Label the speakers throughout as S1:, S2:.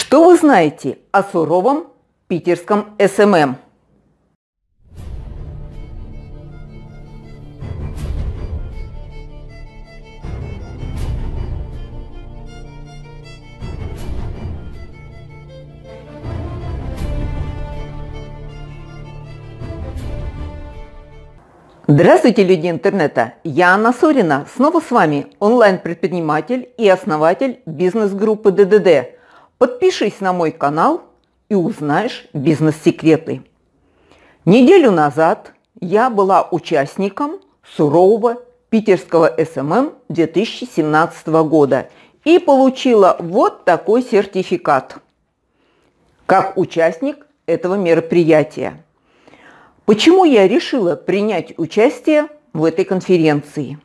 S1: Что вы знаете о суровом питерском SMM? Здравствуйте, люди интернета! Я Анна Сорина. Снова с вами онлайн-предприниматель и основатель бизнес-группы ДДД. Подпишись на мой канал и узнаешь бизнес-секреты. Неделю назад я была участником сурового питерского SMM 2017 года и получила вот такой сертификат как участник этого мероприятия. Почему я решила принять участие в этой конференции?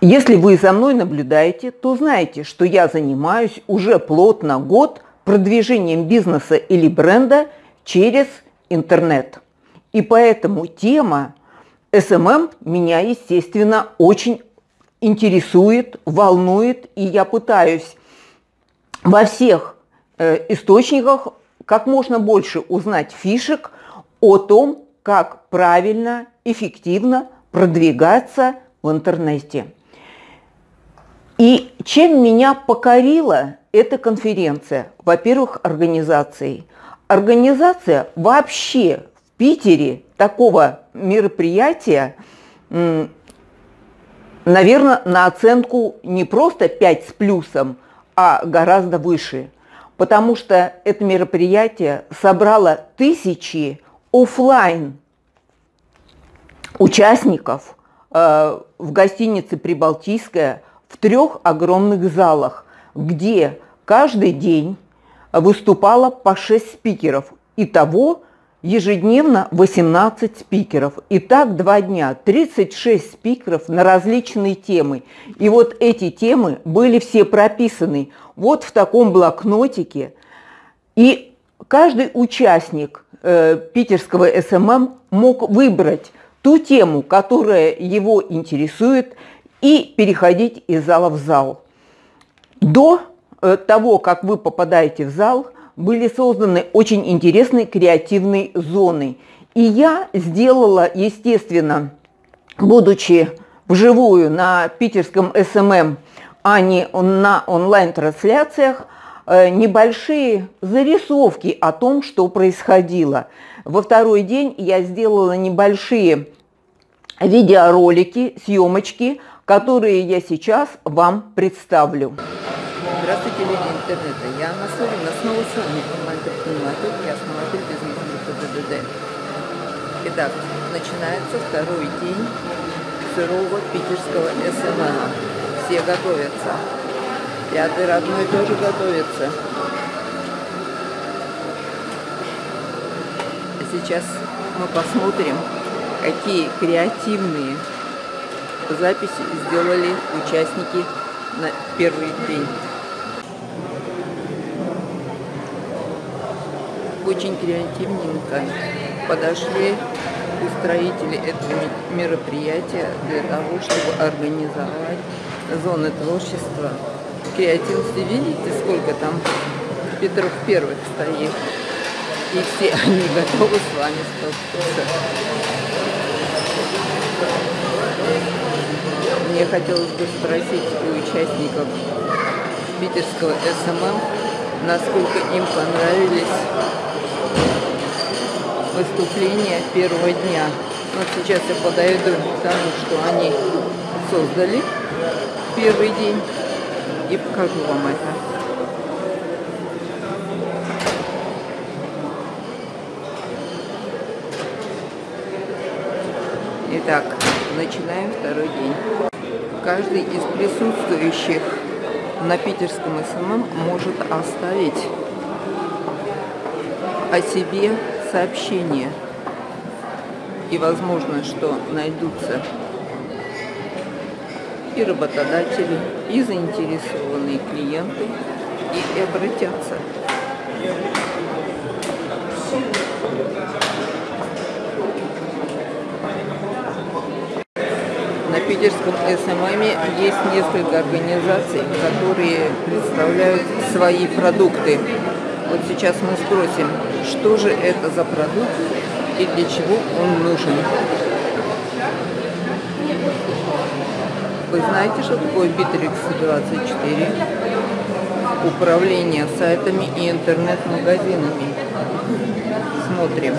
S1: Если вы за мной наблюдаете, то знаете, что я занимаюсь уже плотно год продвижением бизнеса или бренда через интернет. И поэтому тема SMM меня, естественно, очень интересует, волнует, и я пытаюсь во всех э, источниках как можно больше узнать фишек о том, как правильно, эффективно продвигаться в интернете. И чем меня покорила эта конференция? Во-первых, организацией. Организация вообще в Питере такого мероприятия, наверное, на оценку не просто 5 с плюсом, а гораздо выше. Потому что это мероприятие собрало тысячи офлайн участников э, в гостинице «Прибалтийская» в трех огромных залах, где каждый день выступало по 6 спикеров. Итого ежедневно 18 спикеров. И так два дня, 36 спикеров на различные темы. И вот эти темы были все прописаны вот в таком блокнотике. И каждый участник – э, питерского СММ мог выбрать ту тему, которая его интересует, и переходить из зала в зал. До э, того, как вы попадаете в зал, были созданы очень интересные креативные зоны. И я сделала, естественно, будучи вживую на питерском СММ, а не на онлайн-трансляциях, Э, небольшие зарисовки о том, что происходило. Во второй день я сделала небольшие видеоролики, съемочки, которые я сейчас вам представлю. Здравствуйте, люди интернета. Я Анна Сорина, снова с вами, онлайн-предприниматель и основатель бизнес-группы ДДД. Итак, начинается второй день сурового питерского СММ. Все готовятся. Пятый родной тоже готовится. Сейчас мы посмотрим, какие креативные записи сделали участники на первый день. Очень креативненько подошли устроители этого мероприятия для того, чтобы организовать зоны творчества креативности. Видите, сколько там Петров первых стоит. И все они готовы с вами сфоткаться. Мне хотелось бы спросить у участников питерского СММ, насколько им понравились выступления первого дня. Вот сейчас я подойду к тому, что они создали первый день и покажу вам это. Итак, начинаем второй день. Каждый из присутствующих на питерском СММ может оставить о себе сообщение. И возможно, что найдутся и работодатели, и заинтересованные клиенты, и обратятся. Питерском СММ есть несколько организаций, которые представляют свои продукты. Вот сейчас мы спросим, что же это за продукт и для чего он нужен. Вы знаете, что такое Битрикс24? Управление сайтами и интернет-магазинами. Смотрим.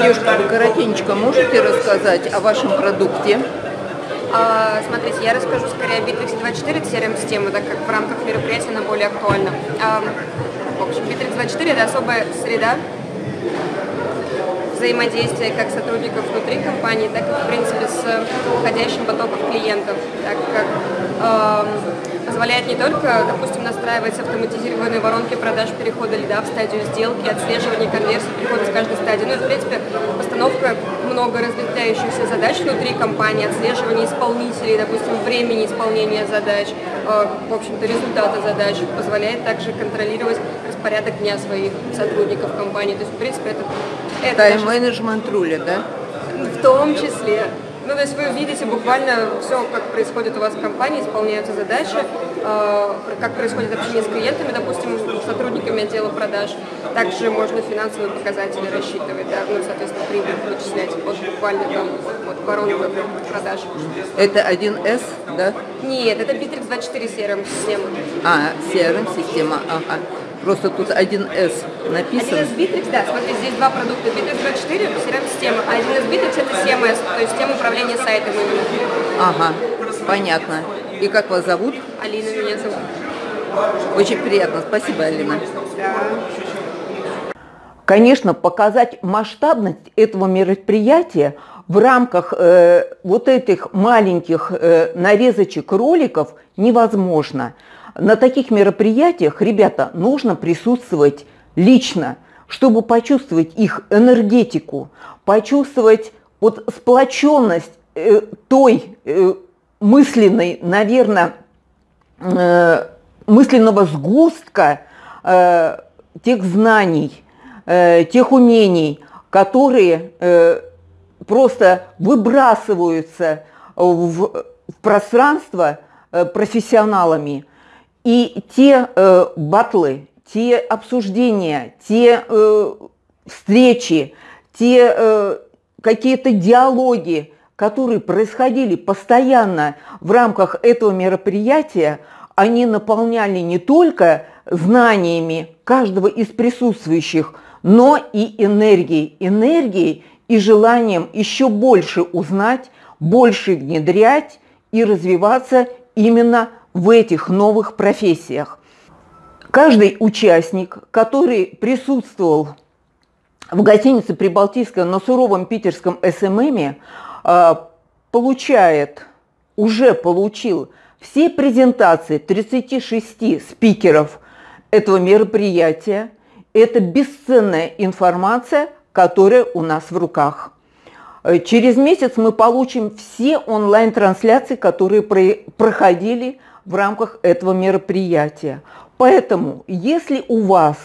S1: Девушка, вы коротенько можете рассказать о вашем продукте?
S2: А, смотрите, я расскажу скорее о Bittrex 24, это CRM-система, так как в рамках мероприятия она более актуальна. А, в общем, Bittrex 24 это особая среда взаимодействия как сотрудников внутри компании, так и, в принципе, с входящим потоком клиентов, так как позволяет не только, допустим, настраивать автоматизированные воронки продаж перехода льда в стадию сделки, отслеживание конверсии перехода с каждой стадии, ну и, в принципе, постановка много разветвляющихся задач внутри компании, отслеживание исполнителей, допустим, времени исполнения задач, э, в общем-то, результата задач, позволяет также контролировать распорядок дня своих сотрудников компании. То есть, в принципе, это...
S1: это Тайм-менеджмент рулит, да?
S2: В том числе. Ну, то есть вы видите буквально все, как происходит у вас в компании, исполняются задачи, э, как происходит общение с клиентами, допустим, сотрудниками отдела продаж. Также можно финансовые показатели рассчитывать, да, ну, соответственно, прибыль вычислять вот буквально там вот, воронку продаж.
S1: Это 1С, да?
S2: Нет, это Bittrex 24 CRM-система.
S1: А, CRM-система, ага. Просто тут 1С написано.
S2: 1С Bittrex, да, смотри, здесь два продукта. Bittrex 24, CRM-система, а 1С Bittrex это CMS, то есть система управления сайтом именно.
S1: Ага, понятно. И как вас зовут?
S2: Алина меня зовут.
S1: Очень приятно, спасибо, Алина.
S2: Да.
S1: Конечно, показать масштабность этого мероприятия в рамках э, вот этих маленьких э, нарезочек роликов невозможно. На таких мероприятиях, ребята, нужно присутствовать лично, чтобы почувствовать их энергетику, почувствовать вот сплоченность э, той э, мысленной, наверное, э, мысленного сгустка э, тех знаний, э, тех умений, которые э, просто выбрасываются в, в пространство э, профессионалами. И те э, батлы, те обсуждения, те э, встречи, те э, какие-то диалоги, которые происходили постоянно в рамках этого мероприятия, они наполняли не только знаниями каждого из присутствующих, но и энергией. Энергией и желанием еще больше узнать, больше внедрять и развиваться именно в этих новых профессиях. Каждый участник, который присутствовал в гостинице Прибалтийская на суровом питерском СММе, а, получает, уже получил все презентации 36 спикеров этого мероприятия. Это бесценная информация, которая у нас в руках. Э, через месяц мы получим все онлайн-трансляции, которые проходили в рамках этого мероприятия. Поэтому, если у вас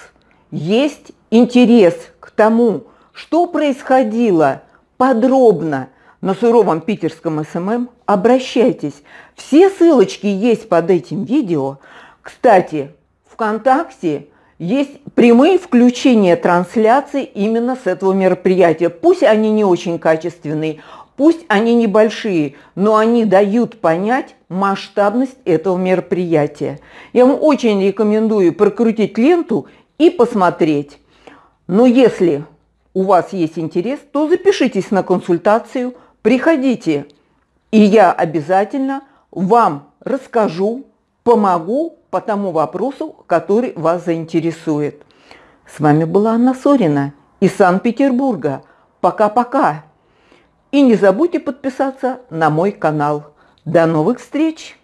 S1: есть интерес к тому, что происходило подробно на суровом питерском СММ, обращайтесь. Все ссылочки есть под этим видео. Кстати, ВКонтакте есть прямые включения трансляции именно с этого мероприятия. Пусть они не очень качественные, пусть они небольшие, но они дают понять масштабность этого мероприятия. Я вам очень рекомендую прокрутить ленту и посмотреть. Но если у вас есть интерес, то запишитесь на консультацию – Приходите, и я обязательно вам расскажу, помогу по тому вопросу, который вас заинтересует. С вами была Анна Сорина из Санкт-Петербурга. Пока-пока. И не забудьте подписаться на мой канал. До новых встреч!